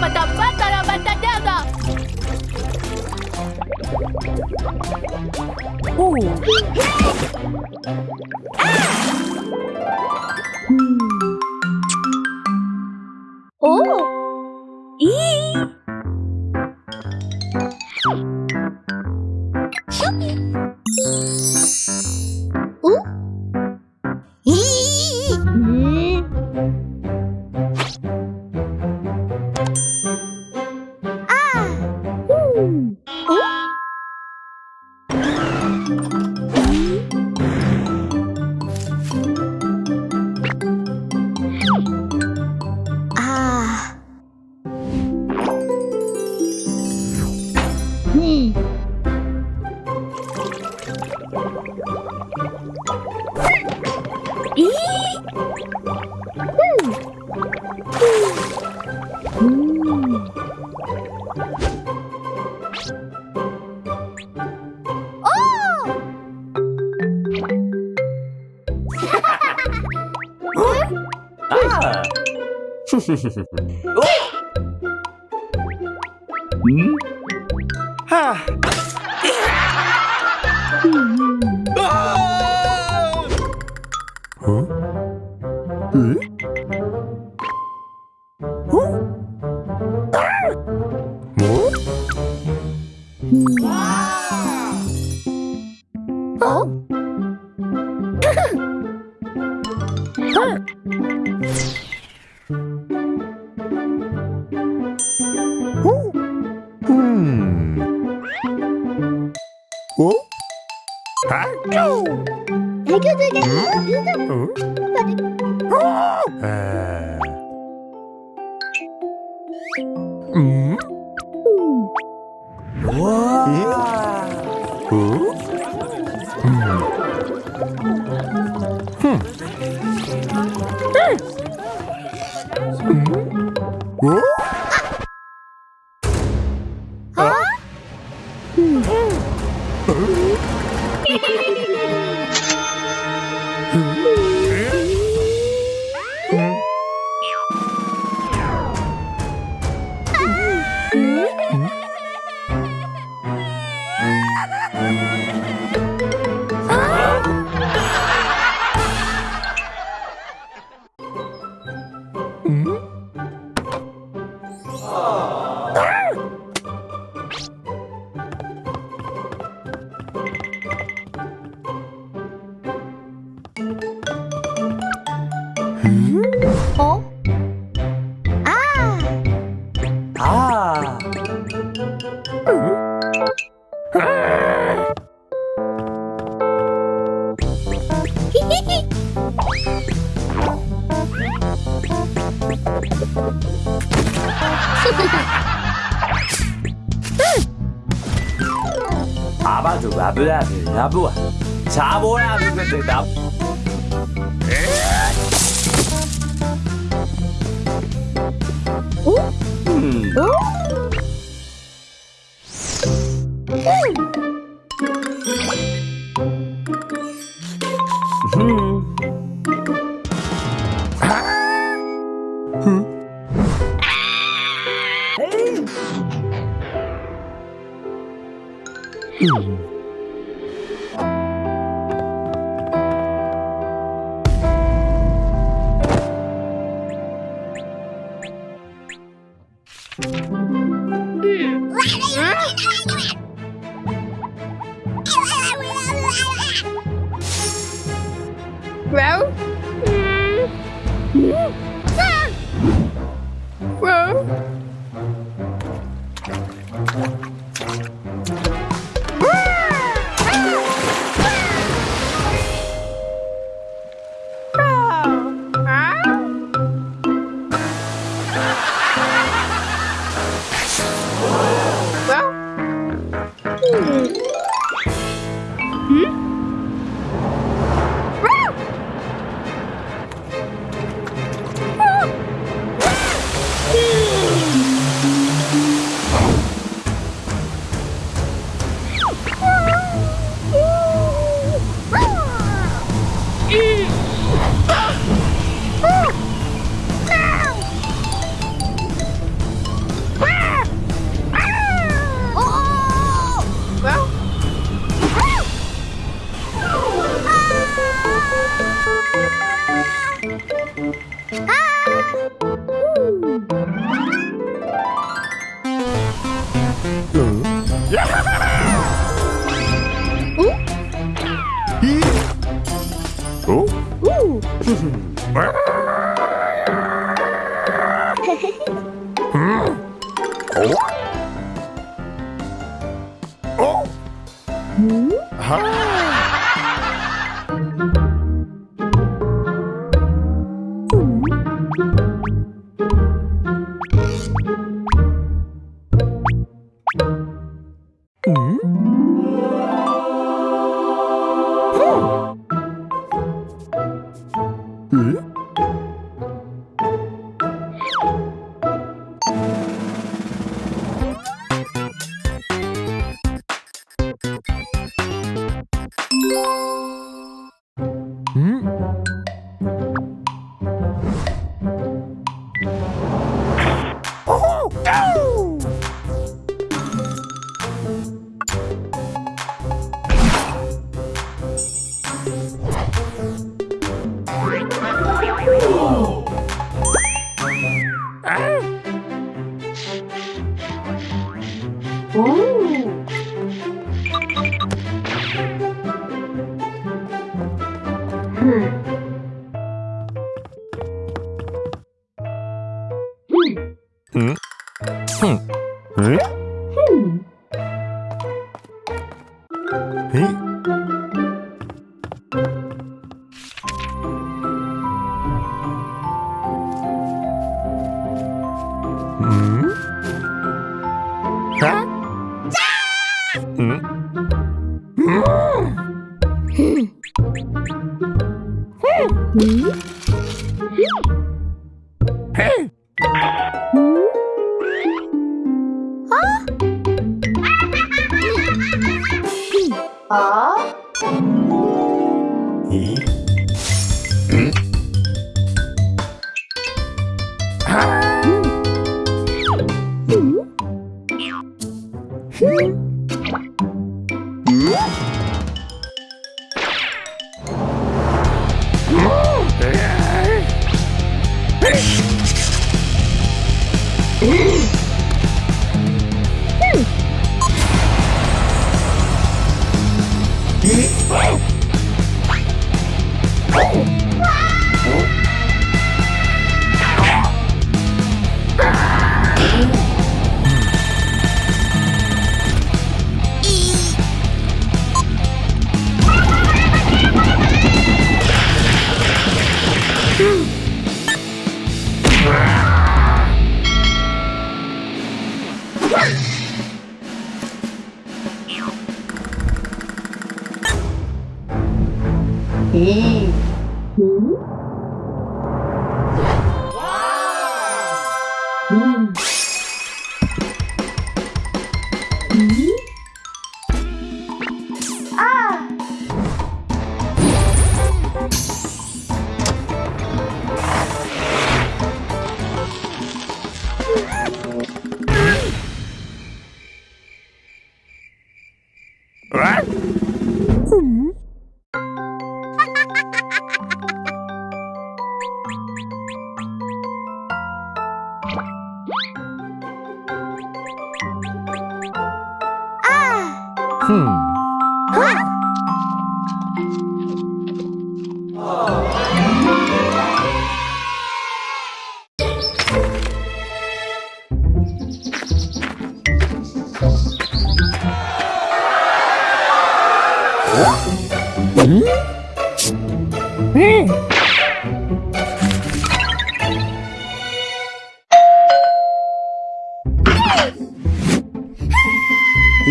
mata mata daga. Oh. Hey. Ah. Hmm. 呵，嗯，哈，嗯，啊，嗯，嗯。 음? 아바도 바브라브 라부아 자보야 누군데 나 오? 음. 어? 음. Hum. Hã? Mm. Oh. Hmm. 啊咦嗯。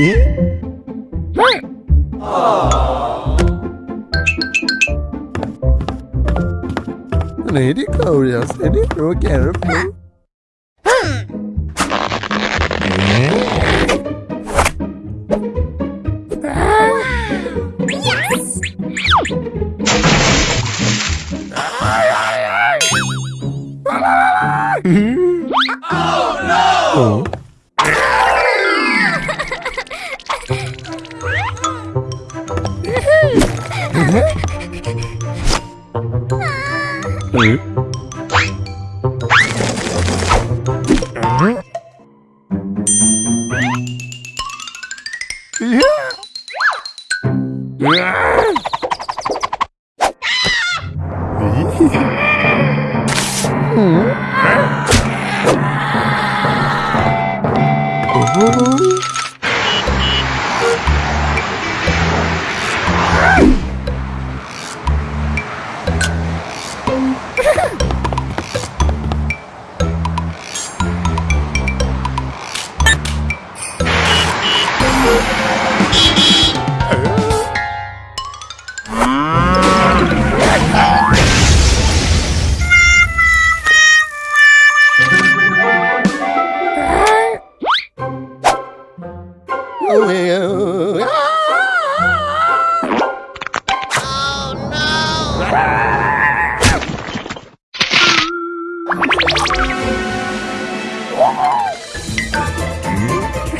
It Lady Glorious, any rock and roll. ừ.